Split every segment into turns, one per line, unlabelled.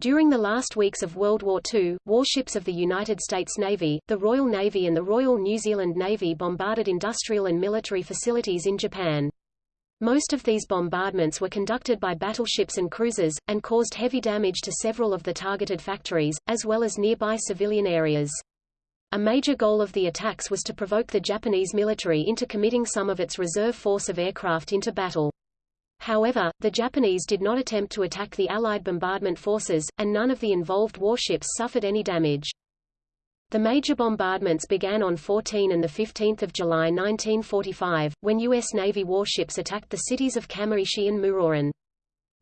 During the last weeks of World War II, warships of the United States Navy, the Royal Navy and the Royal New Zealand Navy bombarded industrial and military facilities in Japan. Most of these bombardments were conducted by battleships and cruisers, and caused heavy damage to several of the targeted factories, as well as nearby civilian areas. A major goal of the attacks was to provoke the Japanese military into committing some of its reserve force of aircraft into battle. However, the Japanese did not attempt to attack the Allied bombardment forces, and none of the involved warships suffered any damage. The major bombardments began on 14 and 15 July 1945, when U.S. Navy warships attacked the cities of Kamaishi and Muroran.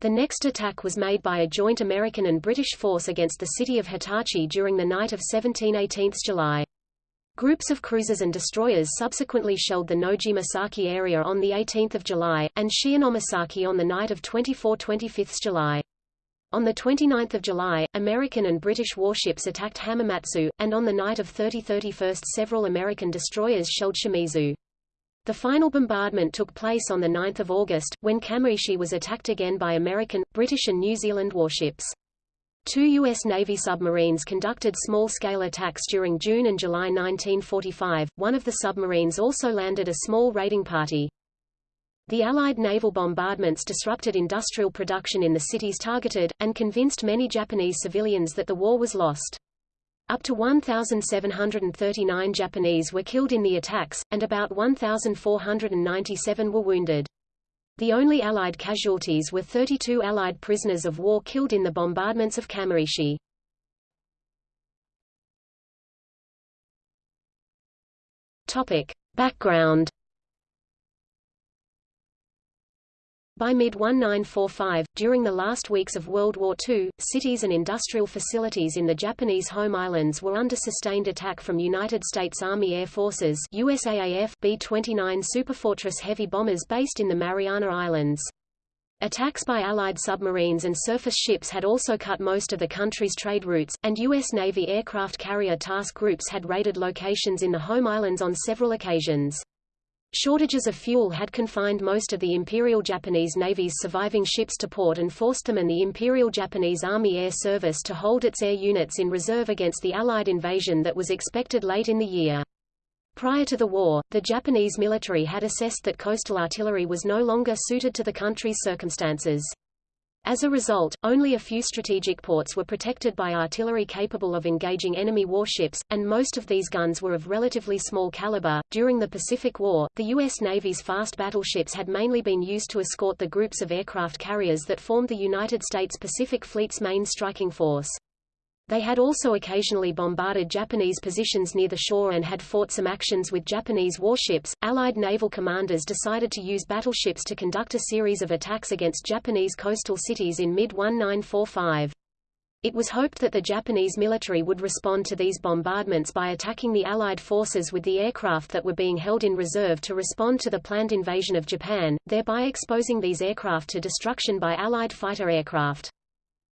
The next attack was made by a joint American and British force against the city of Hitachi during the night of 17–18 July. Groups of cruisers and destroyers subsequently shelled the Nojimasaki area on 18 July, and Shionomisaki on the night of 24–25 July. On 29 July, American and British warships attacked Hamamatsu, and on the night of 30–31 several American destroyers shelled Shimizu. The final bombardment took place on 9 August, when Kamaishi was attacked again by American, British and New Zealand warships. Two U.S. Navy submarines conducted small-scale attacks during June and July 1945. One of the submarines also landed a small raiding party. The Allied naval bombardments disrupted industrial production in the cities targeted, and convinced many Japanese civilians that the war was lost. Up to 1,739 Japanese were killed in the attacks, and about 1,497 were wounded. The only Allied casualties were 32 Allied prisoners of war killed in the bombardments of Kamaishi. Topic. Background By mid-1945, during the last weeks of World War II, cities and industrial facilities in the Japanese home islands were under sustained attack from United States Army Air Forces USAAF B-29 Superfortress heavy bombers based in the Mariana Islands. Attacks by Allied submarines and surface ships had also cut most of the country's trade routes, and U.S. Navy aircraft carrier task groups had raided locations in the home islands on several occasions. Shortages of fuel had confined most of the Imperial Japanese Navy's surviving ships to port and forced them and the Imperial Japanese Army Air Service to hold its air units in reserve against the Allied invasion that was expected late in the year. Prior to the war, the Japanese military had assessed that coastal artillery was no longer suited to the country's circumstances. As a result, only a few strategic ports were protected by artillery capable of engaging enemy warships, and most of these guns were of relatively small caliber. During the Pacific War, the U.S. Navy's fast battleships had mainly been used to escort the groups of aircraft carriers that formed the United States Pacific Fleet's main striking force. They had also occasionally bombarded Japanese positions near the shore and had fought some actions with Japanese warships. Allied naval commanders decided to use battleships to conduct a series of attacks against Japanese coastal cities in mid-1945. It was hoped that the Japanese military would respond to these bombardments by attacking the Allied forces with the aircraft that were being held in reserve to respond to the planned invasion of Japan, thereby exposing these aircraft to destruction by Allied fighter aircraft.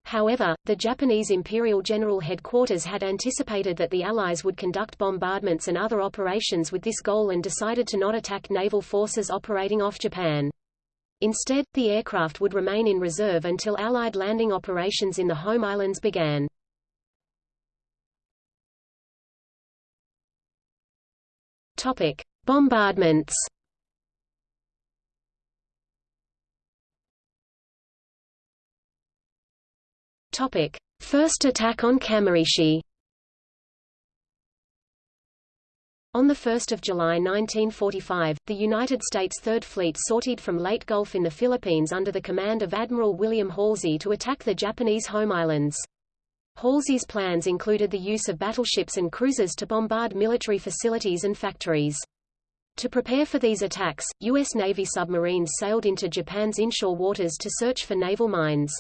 However, the Japanese Imperial General Headquarters had anticipated that the Allies would conduct bombardments and other operations with this goal and decided to not attack naval forces operating off Japan. Instead, the aircraft would remain in reserve until Allied landing operations in the home islands began. Topic: Bombardments Topic: First attack on Kamaishi. On 1 July 1945, the United States Third Fleet sortied from Leyte Gulf in the Philippines under the command of Admiral William Halsey to attack the Japanese home islands. Halsey's plans included the use of battleships and cruisers to bombard military facilities and factories. To prepare for these attacks, U.S. Navy submarines sailed into Japan's inshore waters to search for naval mines.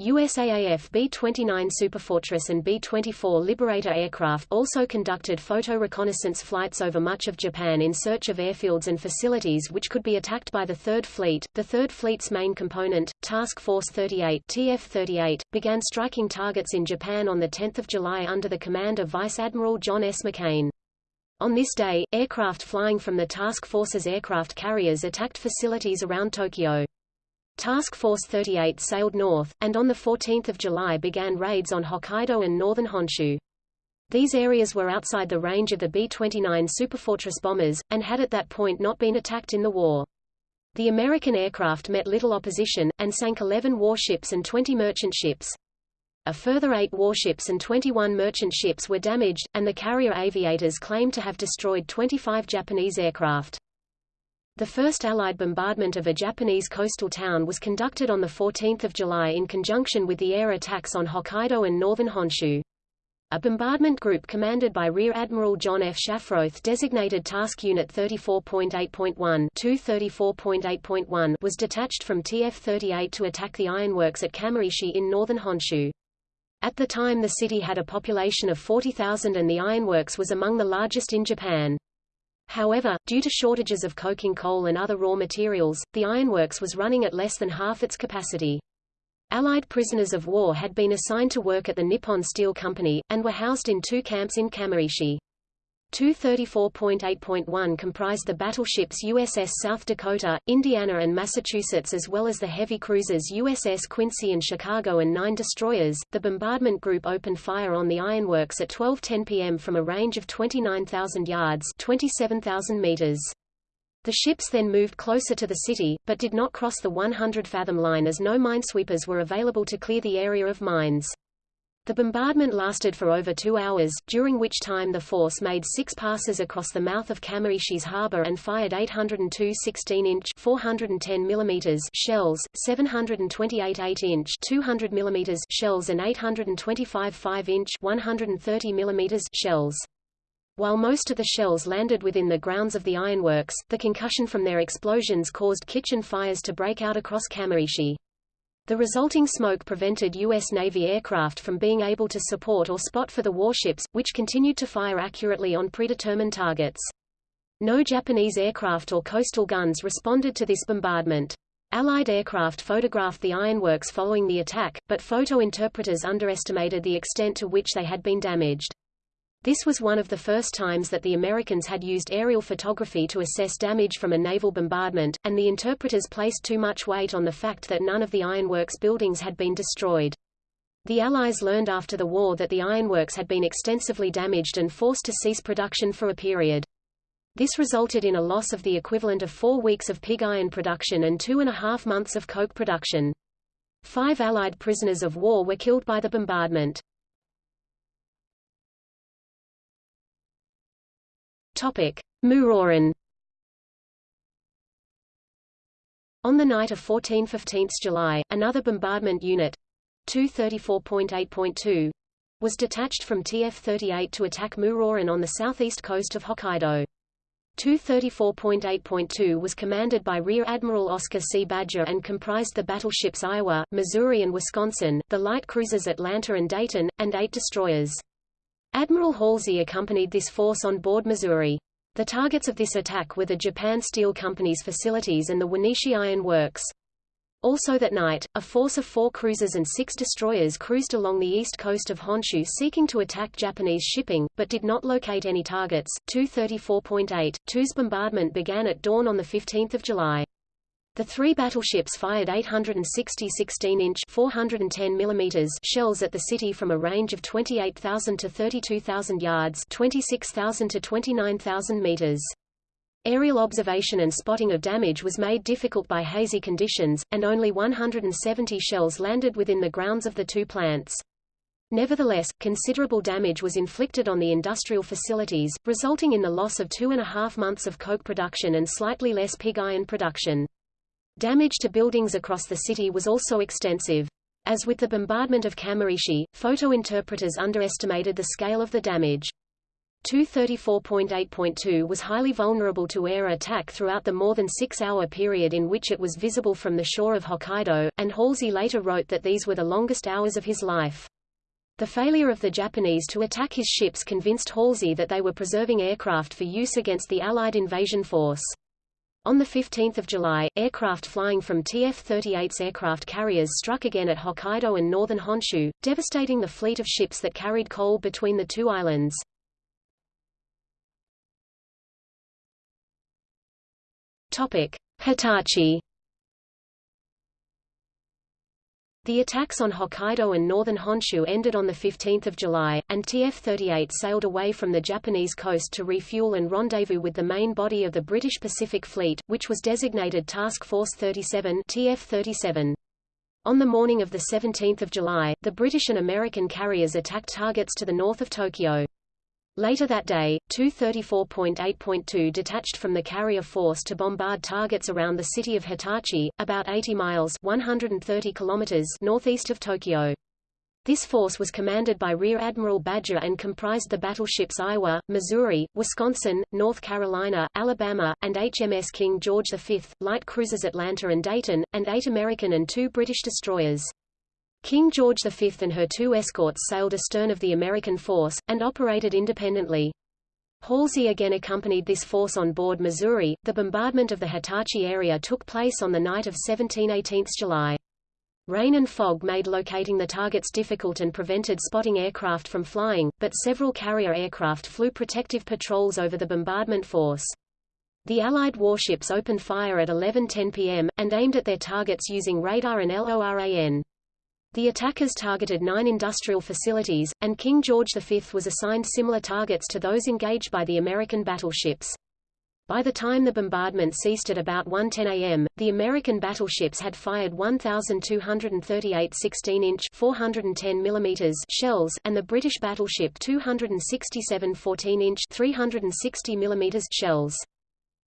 USAAF B-29 Superfortress and B-24 Liberator aircraft also conducted photo reconnaissance flights over much of Japan in search of airfields and facilities which could be attacked by the Third Fleet. The Third Fleet's main component, Task Force 38 TF-38, began striking targets in Japan on 10 July under the command of Vice Admiral John S. McCain. On this day, aircraft flying from the task force's aircraft carriers attacked facilities around Tokyo. Task Force 38 sailed north, and on 14 July began raids on Hokkaido and northern Honshu. These areas were outside the range of the B-29 Superfortress bombers, and had at that point not been attacked in the war. The American aircraft met little opposition, and sank 11 warships and 20 merchant ships. A further eight warships and 21 merchant ships were damaged, and the carrier aviators claimed to have destroyed 25 Japanese aircraft. The first Allied bombardment of a Japanese coastal town was conducted on 14 July in conjunction with the air attacks on Hokkaido and northern Honshu. A bombardment group commanded by Rear Admiral John F. Shafroth designated Task Unit 34.8.1 was detached from TF-38 to attack the ironworks at Kamaishi in northern Honshu. At the time the city had a population of 40,000 and the ironworks was among the largest in Japan. However, due to shortages of coking coal and other raw materials, the ironworks was running at less than half its capacity. Allied prisoners of war had been assigned to work at the Nippon Steel Company, and were housed in two camps in Kamaishi. 234.8.1 comprised the battleships USS South Dakota, Indiana and Massachusetts as well as the heavy cruisers USS Quincy and Chicago and nine destroyers. The bombardment group opened fire on the ironworks at 12:10 p.m. from a range of 29,000 yards (27,000 meters). The ships then moved closer to the city, but did not cross the 100-fathom line as no minesweepers were available to clear the area of mines. The bombardment lasted for over two hours, during which time the force made six passes across the mouth of Kamaishi's harbor and fired 802 16-inch 410 mm shells, 728 8-inch 200 mm shells and 825 5-inch 130 mm shells. While most of the shells landed within the grounds of the ironworks, the concussion from their explosions caused kitchen fires to break out across Kamaishi. The resulting smoke prevented U.S. Navy aircraft from being able to support or spot for the warships, which continued to fire accurately on predetermined targets. No Japanese aircraft or coastal guns responded to this bombardment. Allied aircraft photographed the ironworks following the attack, but photo interpreters underestimated the extent to which they had been damaged. This was one of the first times that the Americans had used aerial photography to assess damage from a naval bombardment, and the interpreters placed too much weight on the fact that none of the ironworks buildings had been destroyed. The Allies learned after the war that the ironworks had been extensively damaged and forced to cease production for a period. This resulted in a loss of the equivalent of four weeks of pig iron production and two and a half months of coke production. Five Allied prisoners of war were killed by the bombardment. Topic: Muroran. On the night of 14–15 July, another bombardment unit, 234.8.2, was detached from TF-38 to attack Muroran on the southeast coast of Hokkaido. 234.8.2 was commanded by Rear Admiral Oscar C. Badger and comprised the battleships Iowa, Missouri and Wisconsin, the light cruisers Atlanta and Dayton, and eight destroyers. Admiral Halsey accompanied this force on board Missouri. The targets of this attack were the Japan Steel Company's facilities and the Wanishi Iron Works. Also that night, a force of four cruisers and six destroyers cruised along the east coast of Honshu seeking to attack Japanese shipping, but did not locate any targets. 234.8, 2's bombardment began at dawn on 15 July. The three battleships fired 860 16-inch (410 mm) shells at the city from a range of 28,000 to 32,000 yards (26,000 to 29,000 meters). Aerial observation and spotting of damage was made difficult by hazy conditions, and only 170 shells landed within the grounds of the two plants. Nevertheless, considerable damage was inflicted on the industrial facilities, resulting in the loss of two and a half months of coke production and slightly less pig iron production. Damage to buildings across the city was also extensive. As with the bombardment of Kamaishi, photo interpreters underestimated the scale of the damage. 234.8.2 was highly vulnerable to air attack throughout the more than six-hour period in which it was visible from the shore of Hokkaido, and Halsey later wrote that these were the longest hours of his life. The failure of the Japanese to attack his ships convinced Halsey that they were preserving aircraft for use against the Allied invasion force. On 15 July, aircraft flying from TF-38's aircraft carriers struck again at Hokkaido and northern Honshu, devastating the fleet of ships that carried coal between the two islands. Hitachi The attacks on Hokkaido and northern Honshu ended on 15 July, and TF-38 sailed away from the Japanese coast to refuel and rendezvous with the main body of the British Pacific Fleet, which was designated Task Force 37 TF-37. On the morning of 17 July, the British and American carriers attacked targets to the north of Tokyo. Later that day, Tu-34.8.2 detached from the carrier force to bombard targets around the city of Hitachi, about 80 miles 130 kilometers northeast of Tokyo. This force was commanded by Rear Admiral Badger and comprised the battleships Iowa, Missouri, Wisconsin, North Carolina, Alabama, and HMS King George V, light cruisers Atlanta and Dayton, and eight American and two British destroyers. King George V and her two escorts sailed astern of the American force, and operated independently. Halsey again accompanied this force on board Missouri. The bombardment of the Hitachi area took place on the night of 17–18 July. Rain and fog made locating the targets difficult and prevented spotting aircraft from flying, but several carrier aircraft flew protective patrols over the bombardment force. The Allied warships opened fire at 11:10 p.m., and aimed at their targets using radar and LORAN. The attackers targeted nine industrial facilities, and King George V was assigned similar targets to those engaged by the American battleships. By the time the bombardment ceased at about 1:10 a.m., the American battleships had fired 1,238 16-inch (410 mm) shells, and the British battleship 267 14-inch (360 mm) shells.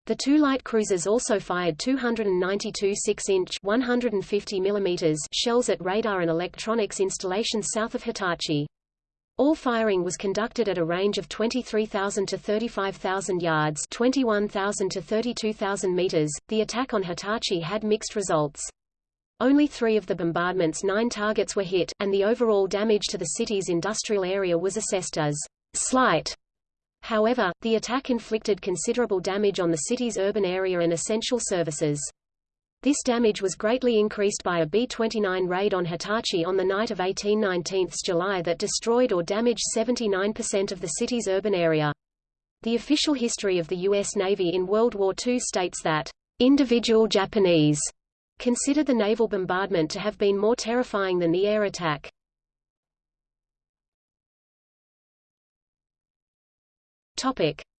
The two light cruisers also fired 292 6-inch 150 mm shells at radar and electronics installations south of Hitachi. All firing was conducted at a range of 23,000 to 35,000 yards 21,000 to 32,000 meters. The attack on Hitachi had mixed results. Only three of the bombardment's nine targets were hit, and the overall damage to the city's industrial area was assessed as slight. However, the attack inflicted considerable damage on the city's urban area and essential services. This damage was greatly increased by a B-29 raid on Hitachi on the night of 18–19 July that destroyed or damaged 79% of the city's urban area. The official history of the U.S. Navy in World War II states that, "...individual Japanese," considered the naval bombardment to have been more terrifying than the air attack.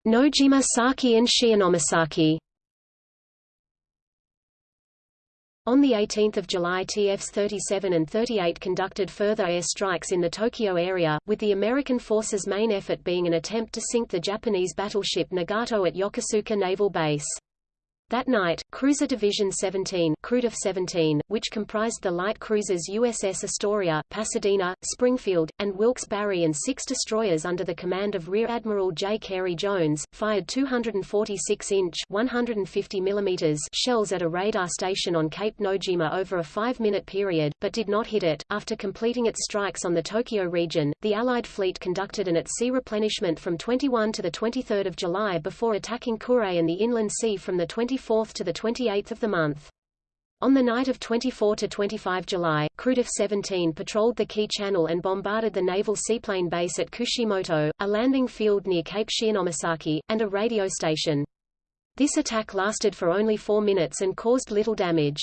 Nojima Saki and Shionomisaki. On 18 July TFs 37 and 38 conducted further air strikes in the Tokyo area, with the American forces' main effort being an attempt to sink the Japanese battleship Nagato at Yokosuka Naval Base. That night, Cruiser Division 17, Crudiv 17, which comprised the light cruisers USS Astoria, Pasadena, Springfield, and Wilkes-Barre and six destroyers under the command of Rear Admiral J. Carey Jones, fired 246-inch (150 mm) shells at a radar station on Cape Nojima over a five-minute period, but did not hit it. After completing its strikes on the Tokyo region, the Allied fleet conducted an at-sea replenishment from 21 to 23 July before attacking Kure and the Inland Sea from the 20 24th to the 28th of the month. On the night of 24 to 25 July, Crudiv 17 patrolled the Kii Channel and bombarded the naval seaplane base at Kushimoto, a landing field near Cape Shionomisaki, and a radio station. This attack lasted for only four minutes and caused little damage.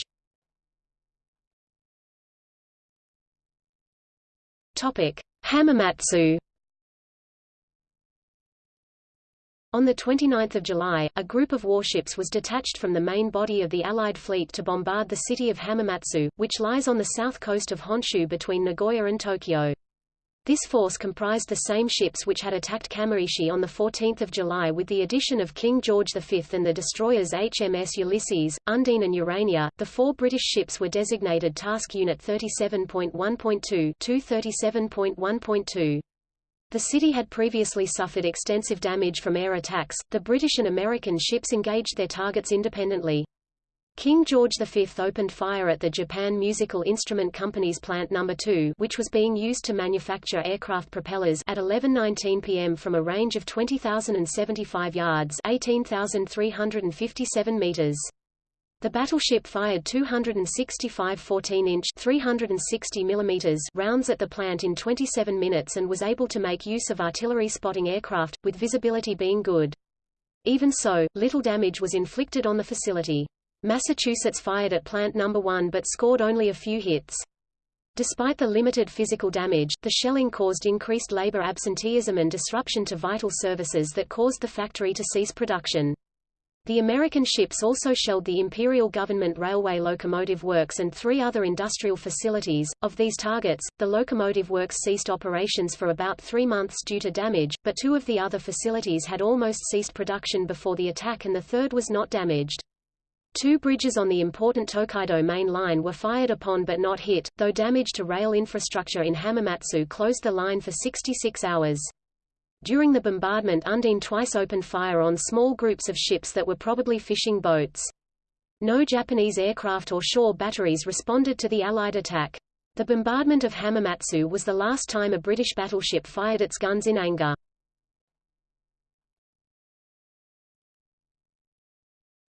Topic: Hamamatsu On 29 July, a group of warships was detached from the main body of the Allied fleet to bombard the city of Hamamatsu, which lies on the south coast of Honshu between Nagoya and Tokyo. This force comprised the same ships which had attacked Kamaishi on 14 July with the addition of King George V and the destroyers HMS Ulysses, Undine and Urania. The four British ships were designated Task Unit 37.1.2 37.1.2. The city had previously suffered extensive damage from air attacks. The British and American ships engaged their targets independently. King George V opened fire at the Japan Musical Instrument Company's Plant No. 2 which was being used to manufacture aircraft propellers at 11.19 p.m. from a range of 20,075 yards 18,357 meters. The battleship fired 265 14-inch (360 mm) rounds at the plant in 27 minutes and was able to make use of artillery spotting aircraft, with visibility being good. Even so, little damage was inflicted on the facility. Massachusetts fired at Plant No. 1 but scored only a few hits. Despite the limited physical damage, the shelling caused increased labor absenteeism and disruption to vital services that caused the factory to cease production. The American ships also shelled the Imperial Government Railway Locomotive Works and three other industrial facilities. Of these targets, the locomotive works ceased operations for about three months due to damage, but two of the other facilities had almost ceased production before the attack and the third was not damaged. Two bridges on the important Tokaido main line were fired upon but not hit, though damage to rail infrastructure in Hamamatsu closed the line for 66 hours. During the bombardment Undine twice opened fire on small groups of ships that were probably fishing boats. No Japanese aircraft or shore batteries responded to the Allied attack. The bombardment of Hamamatsu was the last time a British battleship fired its guns in anger.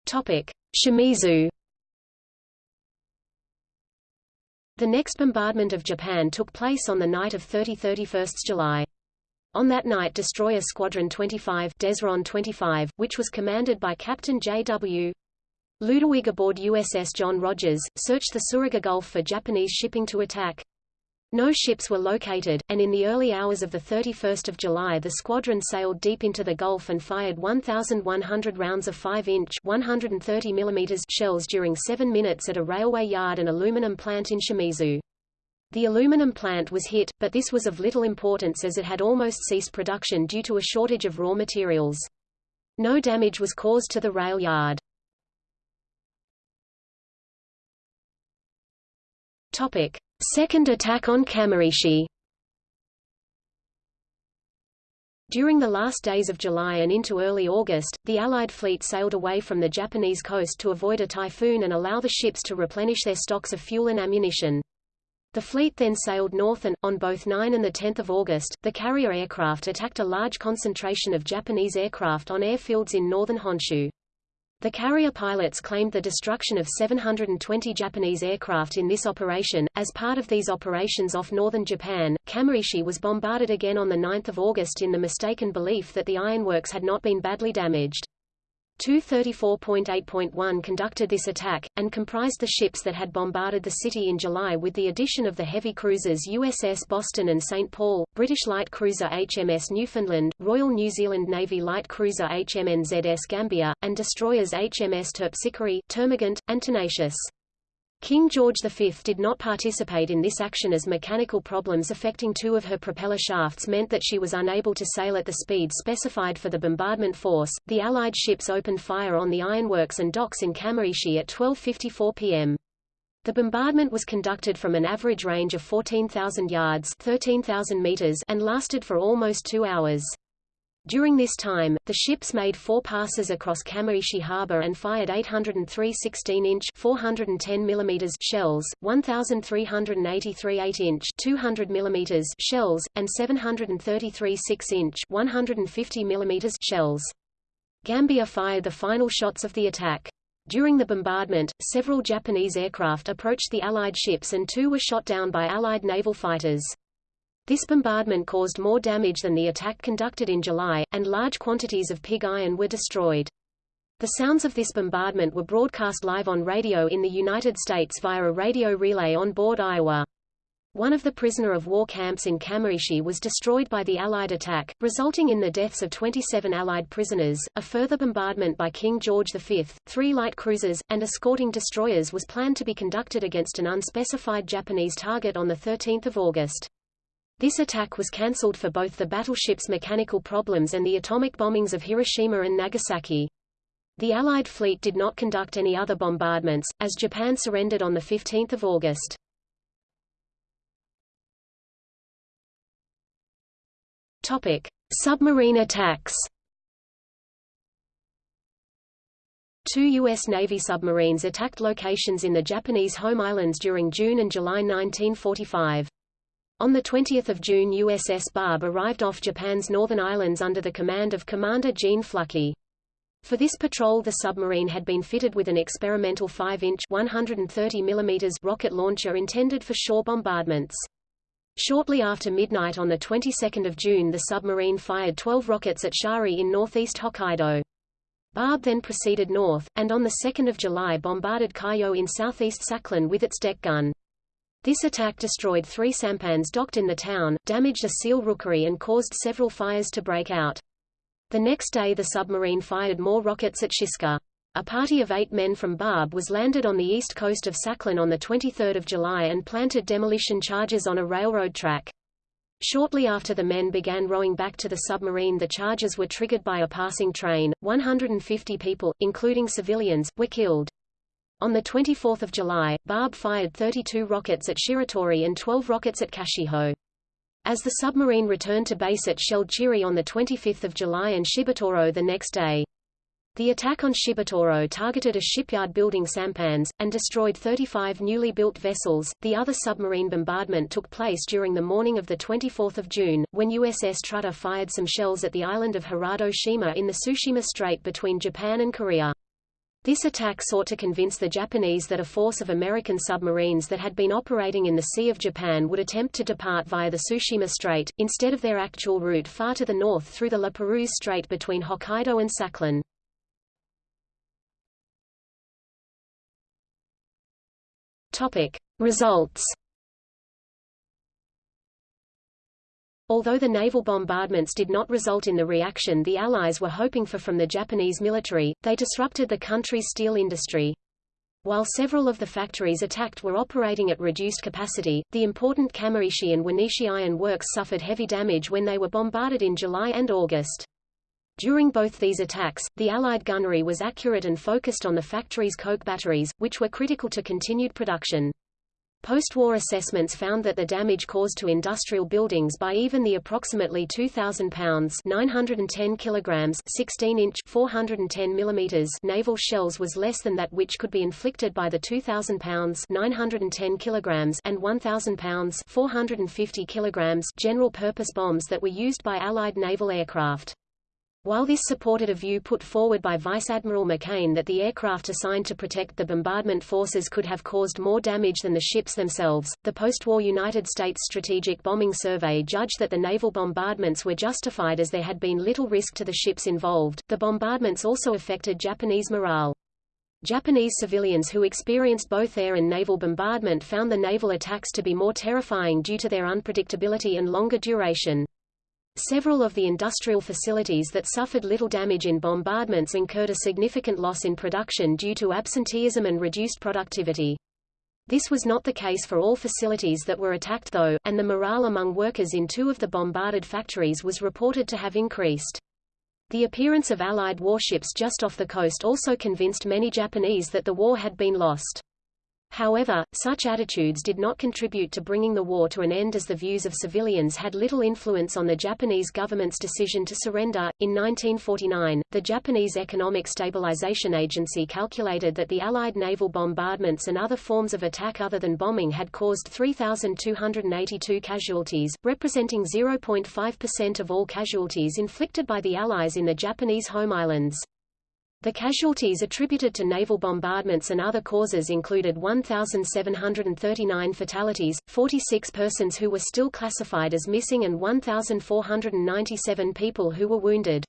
Topic: Shimizu The next bombardment of Japan took place on the night of 30–31 July. On that night destroyer Squadron 25, Desron 25 which was commanded by Captain J.W. Ludwig aboard USS John Rodgers, searched the Suruga Gulf for Japanese shipping to attack. No ships were located, and in the early hours of 31 July the squadron sailed deep into the Gulf and fired 1,100 rounds of 5-inch shells during seven minutes at a railway yard and aluminum plant in Shimizu. The aluminum plant was hit, but this was of little importance as it had almost ceased production due to a shortage of raw materials. No damage was caused to the rail yard. Topic. Second attack on Kamaishi During the last days of July and into early August, the Allied fleet sailed away from the Japanese coast to avoid a typhoon and allow the ships to replenish their stocks of fuel and ammunition. The fleet then sailed north and, on both 9 and 10 August, the carrier aircraft attacked a large concentration of Japanese aircraft on airfields in northern Honshu. The carrier pilots claimed the destruction of 720 Japanese aircraft in this operation. As part of these operations off northern Japan, Kamaishi was bombarded again on 9 August in the mistaken belief that the ironworks had not been badly damaged. 234.8.1 conducted this attack, and comprised the ships that had bombarded the city in July with the addition of the heavy cruisers USS Boston and St. Paul, British light cruiser HMS Newfoundland, Royal New Zealand Navy light cruiser HMNZS Gambia, and destroyers HMS Terpsichore, Termagant, and Tenacious. King George V did not participate in this action as mechanical problems affecting two of her propeller shafts meant that she was unable to sail at the speed specified for the bombardment force. The Allied ships opened fire on the ironworks and docks in Kamaishi at 12.54 p.m. The bombardment was conducted from an average range of 14,000 yards 13,000 meters and lasted for almost two hours. During this time, the ships made four passes across Kamaishi harbor and fired 803 16-inch 410 mm shells, 1,383 8-inch 200 mm shells, and 733 6-inch 150 mm shells. Gambia fired the final shots of the attack. During the bombardment, several Japanese aircraft approached the Allied ships and two were shot down by Allied naval fighters. This bombardment caused more damage than the attack conducted in July, and large quantities of pig iron were destroyed. The sounds of this bombardment were broadcast live on radio in the United States via a radio relay on board Iowa. One of the prisoner of war camps in Kamaishi was destroyed by the Allied attack, resulting in the deaths of 27 Allied prisoners. A further bombardment by King George V, three light cruisers, and escorting destroyers was planned to be conducted against an unspecified Japanese target on 13 August. This attack was cancelled for both the battleship's mechanical problems and the atomic bombings of Hiroshima and Nagasaki. The Allied fleet did not conduct any other bombardments, as Japan surrendered on 15 August. Topic. Submarine attacks Two U.S. Navy submarines attacked locations in the Japanese home islands during June and July 1945. On 20 June USS Barb arrived off Japan's northern islands under the command of Commander Gene Fluckey. For this patrol the submarine had been fitted with an experimental 5-inch rocket launcher intended for shore bombardments. Shortly after midnight on the 22nd of June the submarine fired 12 rockets at Shari in northeast Hokkaido. Barb then proceeded north, and on 2 July bombarded Kaiyo in southeast Sakhalin with its deck gun. This attack destroyed three sampans docked in the town, damaged a seal rookery and caused several fires to break out. The next day the submarine fired more rockets at Shiska. A party of eight men from Barb was landed on the east coast of Sakhalin on 23 July and planted demolition charges on a railroad track. Shortly after the men began rowing back to the submarine the charges were triggered by a passing train. 150 people, including civilians, were killed. On 24 July, Barb fired 32 rockets at Shiratori and 12 rockets at Kashiho. As the submarine returned to base it shelled Chiri on 25 July and Shibetoro the next day. The attack on Shibetoro targeted a shipyard building sampans, and destroyed 35 newly built vessels. The other submarine bombardment took place during the morning of 24 June, when USS Trutta fired some shells at the island of Hirado Shima in the Tsushima Strait between Japan and Korea. This attack sought to convince the Japanese that a force of American submarines that had been operating in the Sea of Japan would attempt to depart via the Tsushima Strait, instead of their actual route far to the north through the La Perouse Strait between Hokkaido and Sakhalin. Topic. Results Although the naval bombardments did not result in the reaction the Allies were hoping for from the Japanese military, they disrupted the country's steel industry. While several of the factories attacked were operating at reduced capacity, the important Kamaishi and Wanishi iron works suffered heavy damage when they were bombarded in July and August. During both these attacks, the Allied gunnery was accurate and focused on the factory's coke batteries, which were critical to continued production. Post-war assessments found that the damage caused to industrial buildings by even the approximately 2,000 pounds 910 kilograms 16-inch 410 millimeters naval shells was less than that which could be inflicted by the 2,000 pounds 910 kilograms and 1,000 pounds 450 kilograms general-purpose bombs that were used by Allied naval aircraft. While this supported a view put forward by Vice Admiral McCain that the aircraft assigned to protect the bombardment forces could have caused more damage than the ships themselves, the post-war United States Strategic Bombing Survey judged that the naval bombardments were justified as there had been little risk to the ships involved. The bombardments also affected Japanese morale. Japanese civilians who experienced both air and naval bombardment found the naval attacks to be more terrifying due to their unpredictability and longer duration. Several of the industrial facilities that suffered little damage in bombardments incurred a significant loss in production due to absenteeism and reduced productivity. This was not the case for all facilities that were attacked though, and the morale among workers in two of the bombarded factories was reported to have increased. The appearance of Allied warships just off the coast also convinced many Japanese that the war had been lost. However, such attitudes did not contribute to bringing the war to an end as the views of civilians had little influence on the Japanese government's decision to surrender. In 1949, the Japanese Economic Stabilization Agency calculated that the Allied naval bombardments and other forms of attack other than bombing had caused 3,282 casualties, representing 0.5% of all casualties inflicted by the Allies in the Japanese home islands. The casualties attributed to naval bombardments and other causes included 1,739 fatalities, 46 persons who were still classified as missing and 1,497 people who were wounded.